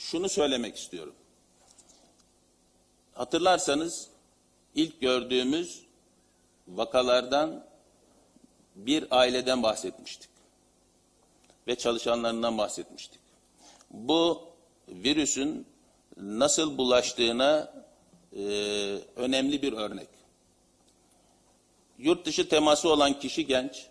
şunu söylemek istiyorum. Hatırlarsanız ilk gördüğümüz vakalardan bir aileden bahsetmiştik ve çalışanlarından bahsetmiştik. Bu virüsün nasıl bulaştığına e, önemli bir örnek. Yurt dışı teması olan kişi genç,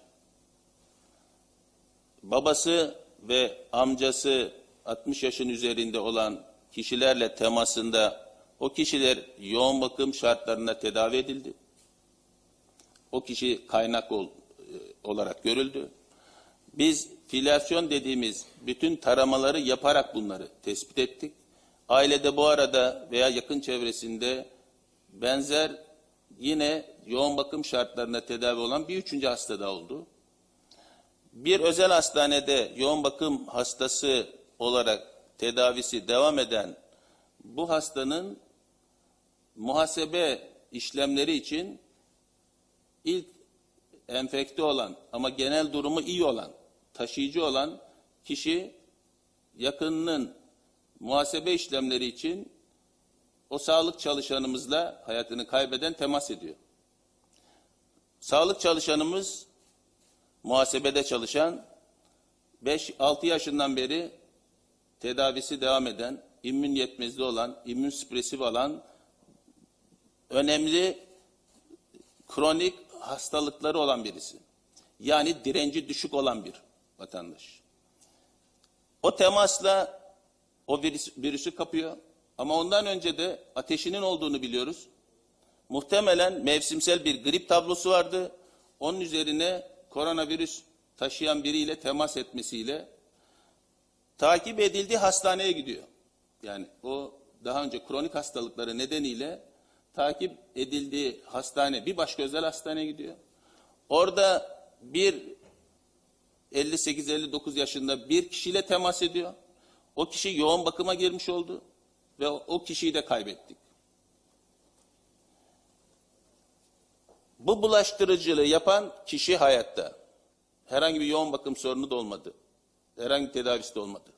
babası ve amcası 60 yaşın üzerinde olan kişilerle temasında o kişiler yoğun bakım şartlarında tedavi edildi. O kişi kaynak ol, e, olarak görüldü. Biz filyasyon dediğimiz bütün taramaları yaparak bunları tespit ettik. Ailede bu arada veya yakın çevresinde benzer yine yoğun bakım şartlarında tedavi olan bir üçüncü hasta da oldu. Bir özel hastanede yoğun bakım hastası olarak tedavisi devam eden bu hastanın muhasebe işlemleri için ilk enfekte olan ama genel durumu iyi olan, taşıyıcı olan kişi yakınının muhasebe işlemleri için o sağlık çalışanımızla hayatını kaybeden temas ediyor. Sağlık çalışanımız muhasebede çalışan 5-6 yaşından beri tedavisi devam eden, immün yetmezliği olan, immün süpresif olan önemli kronik hastalıkları olan birisi. Yani direnci düşük olan bir vatandaş. O temasla o virüs, virüsü kapıyor. Ama ondan önce de ateşinin olduğunu biliyoruz. Muhtemelen mevsimsel bir grip tablosu vardı. Onun üzerine koronavirüs taşıyan biriyle temas etmesiyle takip edildiği hastaneye gidiyor. Yani o daha önce kronik hastalıkları nedeniyle takip edildiği hastane bir başka özel hastaneye gidiyor. Orada bir 58-59 yaşında bir kişiyle temas ediyor. O kişi yoğun bakıma girmiş oldu ve o kişiyi de kaybettik. Bu bulaştırıcılığı yapan kişi hayatta. Herhangi bir yoğun bakım sorunu da olmadı. Herhangi tedavisi de olmadı.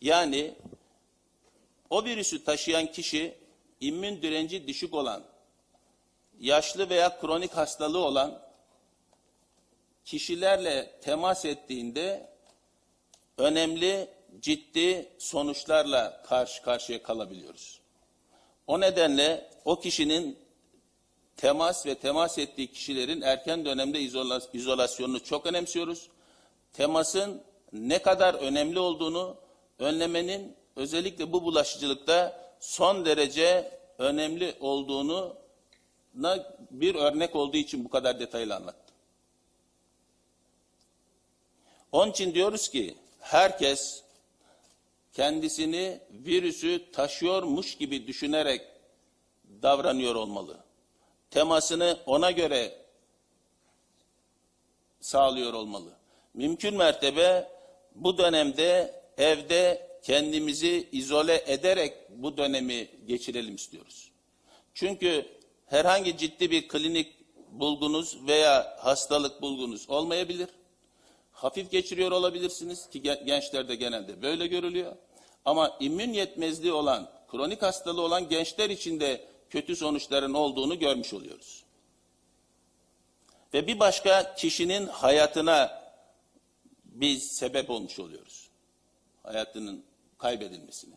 Yani o virüsü taşıyan kişi immün direnci düşük olan, yaşlı veya kronik hastalığı olan kişilerle temas ettiğinde önemli ciddi sonuçlarla karşı karşıya kalabiliyoruz. O nedenle o kişinin temas ve temas ettiği kişilerin erken dönemde izola- izolasyonunu çok önemsiyoruz. Temasın ne kadar önemli olduğunu önlemenin özellikle bu bulaşıcılıkta son derece önemli olduğunu bir örnek olduğu için bu kadar detaylı anlattım. Onun için diyoruz ki herkes kendisini virüsü taşıyormuş gibi düşünerek davranıyor olmalı. Temasını ona göre sağlıyor olmalı. Mümkün mertebe bu dönemde evde kendimizi izole ederek bu dönemi geçirelim istiyoruz. Çünkü herhangi ciddi bir klinik bulgunuz veya hastalık bulgunuz olmayabilir. Hafif geçiriyor olabilirsiniz ki gen- gençlerde genelde böyle görülüyor. Ama immün yetmezliği olan, kronik hastalığı olan gençler için de kötü sonuçların olduğunu görmüş oluyoruz. Ve bir başka kişinin hayatına biz sebep olmuş oluyoruz. Hayatının kaybedilmesine.